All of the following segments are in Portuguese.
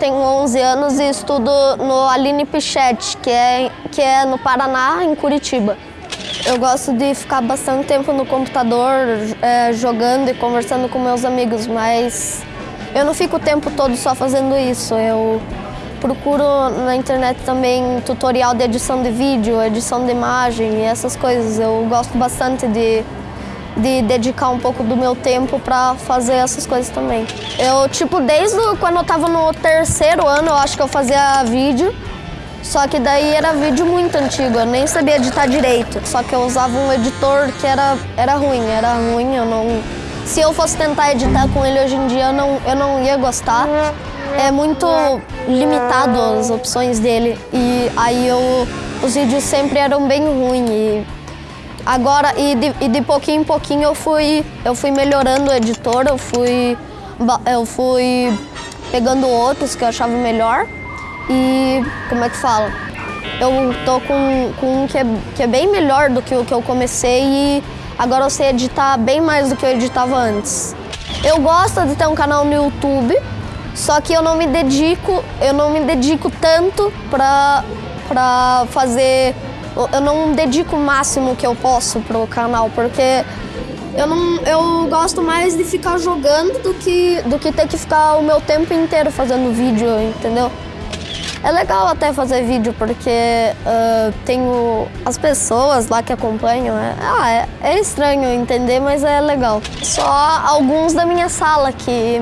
tenho 11 anos e estudo no Aline Pichete, que é, que é no Paraná, em Curitiba. Eu gosto de ficar bastante tempo no computador, é, jogando e conversando com meus amigos, mas eu não fico o tempo todo só fazendo isso. Eu procuro na internet também tutorial de edição de vídeo, edição de imagem e essas coisas. Eu gosto bastante de, de dedicar um pouco do meu tempo para fazer essas coisas também. Eu, tipo, desde quando eu estava no terceiro ano, eu acho que eu fazia vídeo. Só que daí era vídeo muito antigo, eu nem sabia editar direito. Só que eu usava um editor que era, era ruim, era ruim, eu não... Se eu fosse tentar editar com ele hoje em dia, eu não, eu não ia gostar. É muito limitado as opções dele. E aí eu, os vídeos sempre eram bem ruins. Agora, e de, e de pouquinho em pouquinho eu fui, eu fui melhorando o editor, eu fui, eu fui pegando outros que eu achava melhor. E como é que fala? Eu tô com, com um que é, que é bem melhor do que o que eu comecei e agora eu sei editar bem mais do que eu editava antes. Eu gosto de ter um canal no YouTube, só que eu não me dedico, eu não me dedico tanto pra, pra fazer. Eu não dedico o máximo que eu posso pro canal, porque eu, não, eu gosto mais de ficar jogando do que, do que ter que ficar o meu tempo inteiro fazendo vídeo, entendeu? É legal até fazer vídeo, porque uh, tenho as pessoas lá que acompanham. É, ah, é, é, estranho entender, mas é legal. Só alguns da minha sala que,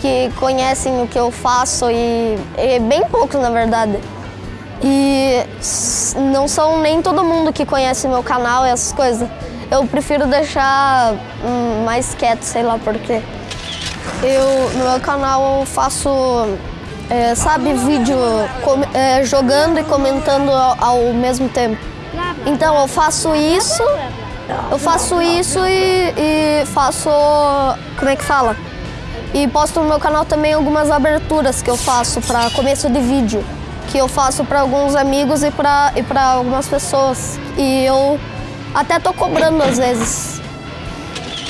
que conhecem o que eu faço e, e bem poucos, na verdade. E não são nem todo mundo que conhece meu canal e essas coisas. Eu prefiro deixar hum, mais quieto, sei lá porquê. Eu, no meu canal eu faço é, sabe, vídeo é, jogando e comentando ao, ao, mesmo tempo. Então eu faço isso, eu faço isso e, e, faço, como é que fala? E posto no meu canal também algumas aberturas que eu faço para começo de vídeo, que eu faço para alguns amigos e para e para algumas pessoas. E eu até tô cobrando às vezes.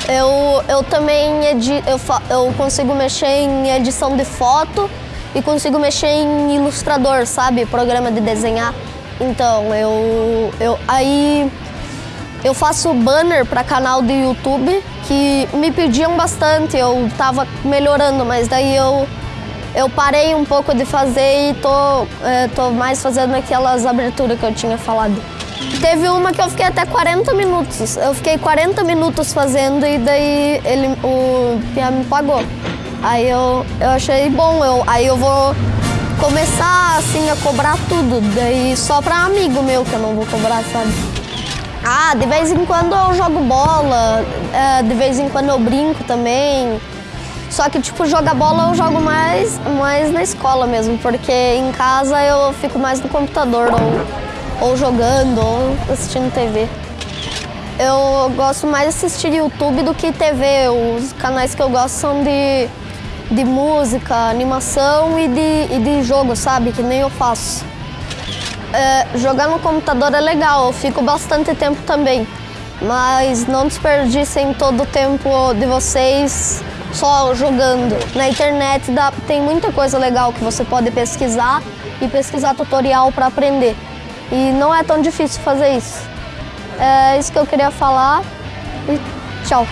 Eu, eu também edi, eu, eu consigo mexer em edição de foto e consigo mexer em ilustrador, sabe? Programa de desenhar. Então, eu, eu aí eu faço banner para canal do YouTube que me pediam bastante, eu tava melhorando, mas daí eu eu parei um pouco de fazer e tô, é, tô mais fazendo aquelas aberturas que eu tinha falado. Teve uma que eu fiquei até 40 minutos. Eu fiquei 40 minutos fazendo e daí ele, o Pia me pagou. Aí eu, eu achei bom, eu, aí eu vou começar assim a cobrar tudo, daí só pra amigo meu que eu não vou cobrar, sabe? Ah, de vez em quando eu jogo bola, é, de vez em quando eu brinco também. Só que, tipo, jogar bola eu jogo mais, mais na escola mesmo, porque em casa eu fico mais no computador, ou, ou jogando, ou assistindo TV. Eu gosto mais de assistir YouTube do que TV. Os canais que eu gosto são de de música, animação e de, e de jogo, sabe? Que nem eu faço. É, jogar no computador é legal, eu fico bastante tempo também. Mas não desperdicem todo o tempo de vocês só jogando. Na internet dá, tem muita coisa legal que você pode pesquisar e pesquisar tutorial para aprender. E não é tão difícil fazer isso. É isso que eu queria falar e tchau.